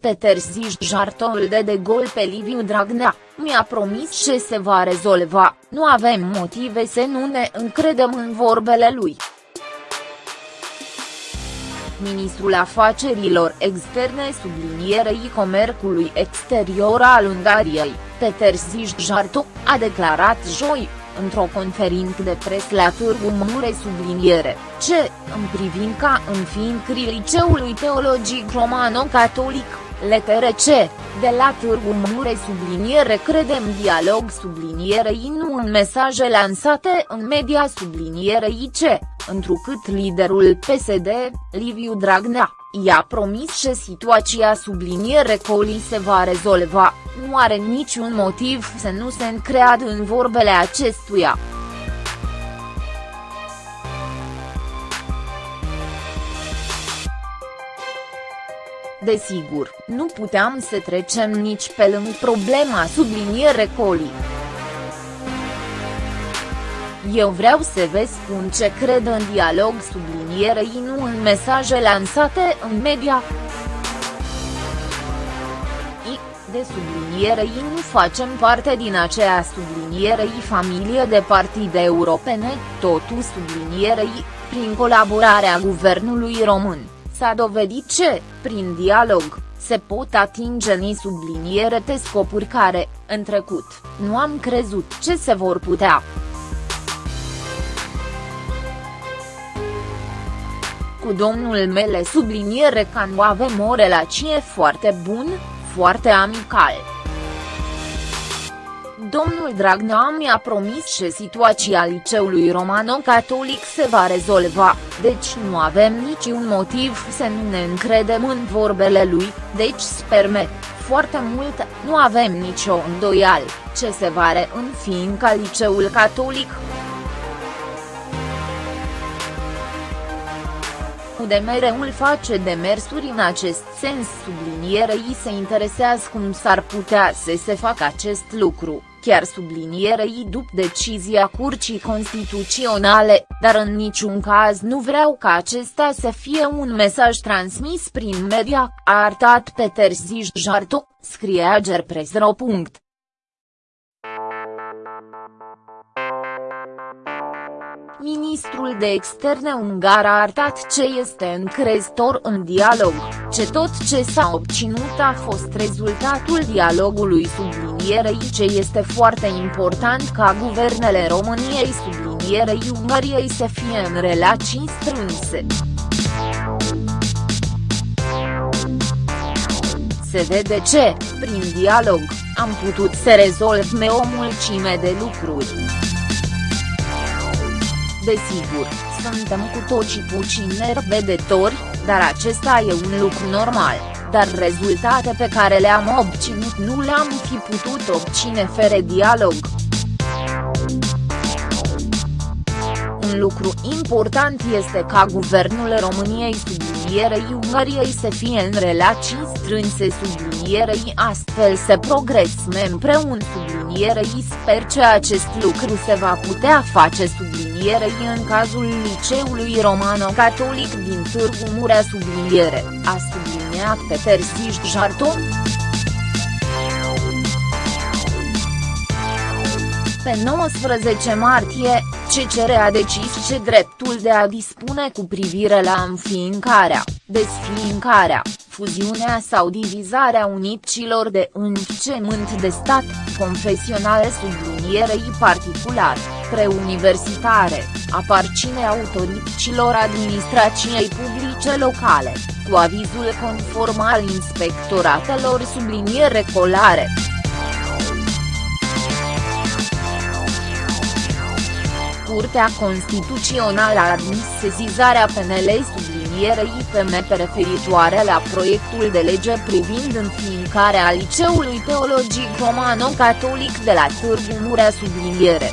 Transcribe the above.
Peter Ziș Jartoul de de gol pe Liviu Dragnea, mi-a promis ce se va rezolva, nu avem motive să nu ne încredem în vorbele lui. Ministrul Afacerilor Externe sublinierei comercului exterior al Ungariei, Peter Jarto, a declarat joi, într-o conferință de pres la Târgu Mureș subliniere, ce, în privința înființării liceului teologic romano-catolic, LTRC, de la Târgu Mureș subliniere credem dialog sublinierei nu în mesaje lansate în media sublinierei ce, întrucât liderul PSD, Liviu Dragnea, i-a promis că situația subliniere Coli se va rezolva, nu are niciun motiv să nu se încreadă în vorbele acestuia. Desigur, nu puteam să trecem nici pe lângă problema subliniere Coli. Eu vreau să vă spun ce cred în dialog sublinierei nu în mesaje lansate în media. I, de sublinierei nu facem parte din aceea sublinierei familie de partide europene, totul sublinierei, prin colaborarea guvernului român, s-a dovedit ce, prin dialog, se pot atinge ni subliniere te scopuri care, în trecut, nu am crezut ce se vor putea. cu domnul mele subliniere că nu avem o relație foarte bun, foarte amical. Domnul Dragnea mi-a promis că situația liceului romano-catolic se va rezolva, deci nu avem niciun motiv să nu ne încredem în vorbele lui, deci sperme, foarte mult, nu avem nicio îndoială, ce se va reînfiinca liceul catolic. UDMR-ul face demersuri în acest sens sublinierei se interesează cum s-ar putea să se facă acest lucru, chiar sublinierei după decizia Curții Constituționale, dar în niciun caz nu vreau ca acesta să fie un mesaj transmis prin media, a arătat Peter Jarto, scrie Agerpresro. Ministrul de externe ungar a arătat ce este încrezător în dialog, ce tot ce s-a obținut a fost rezultatul dialogului sublinierei ce este foarte important ca guvernele României sublinierei Ungariei să fie în relații strânse. Se vede ce, prin dialog, am putut să rezolvăm o mulțime de lucruri. Desigur, suntem cu toții puțin nervedetori, dar acesta e un lucru normal, dar rezultate pe care le-am obținut nu le-am fi putut obține fără dialog. Un lucru important este ca guvernul României sublinierei Ungariei să fie în relații strânse sublinierei astfel să progresăm împreună sublinierei sper că acest lucru se va putea face sublinierei în cazul liceului romano-catolic din Târgu Murea subliniere, a subliniat Peter Ziș Jarton. Pe 19 martie, CCR a decis ce dreptul de a dispune cu privire la înființarea, desființarea, fuziunea sau divizarea unicilor de învățământ de stat, confesionale sublinierei particular, preuniversitare, aparține autorităților administrației publice locale, cu avizul conform al inspectoratelor subliniere colare. Curtea Constituțională a admis sesizarea PNL sublinierei IPM referitoare la proiectul de lege privind înființarea Liceului Teologic Romano-Catolic de la Târgu Murea subliniere.